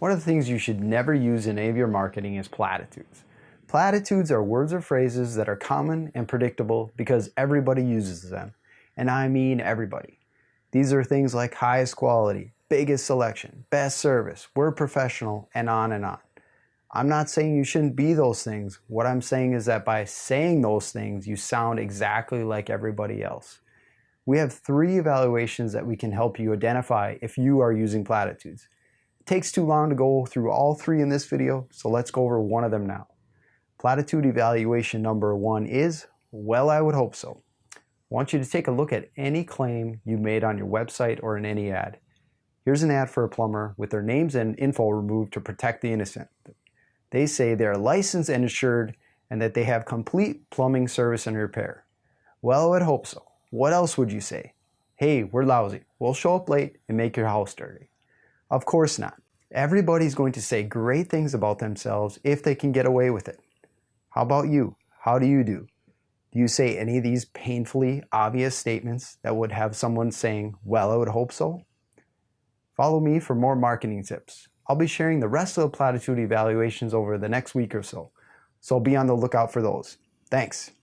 One of the things you should never use in any of your marketing is platitudes. Platitudes are words or phrases that are common and predictable because everybody uses them. And I mean everybody. These are things like highest quality, biggest selection, best service, we're professional, and on and on. I'm not saying you shouldn't be those things. What I'm saying is that by saying those things, you sound exactly like everybody else. We have three evaluations that we can help you identify if you are using platitudes. Takes too long to go through all three in this video, so let's go over one of them now. Platitude evaluation number one is, well, I would hope so. I want you to take a look at any claim you made on your website or in any ad. Here's an ad for a plumber with their names and info removed to protect the innocent. They say they are licensed and insured and that they have complete plumbing service and repair. Well, I would hope so. What else would you say? Hey, we're lousy. We'll show up late and make your house dirty. Of course not. Everybody's going to say great things about themselves if they can get away with it. How about you? How do you do? Do you say any of these painfully obvious statements that would have someone saying, well, I would hope so? Follow me for more marketing tips. I'll be sharing the rest of the platitude evaluations over the next week or so, so be on the lookout for those. Thanks.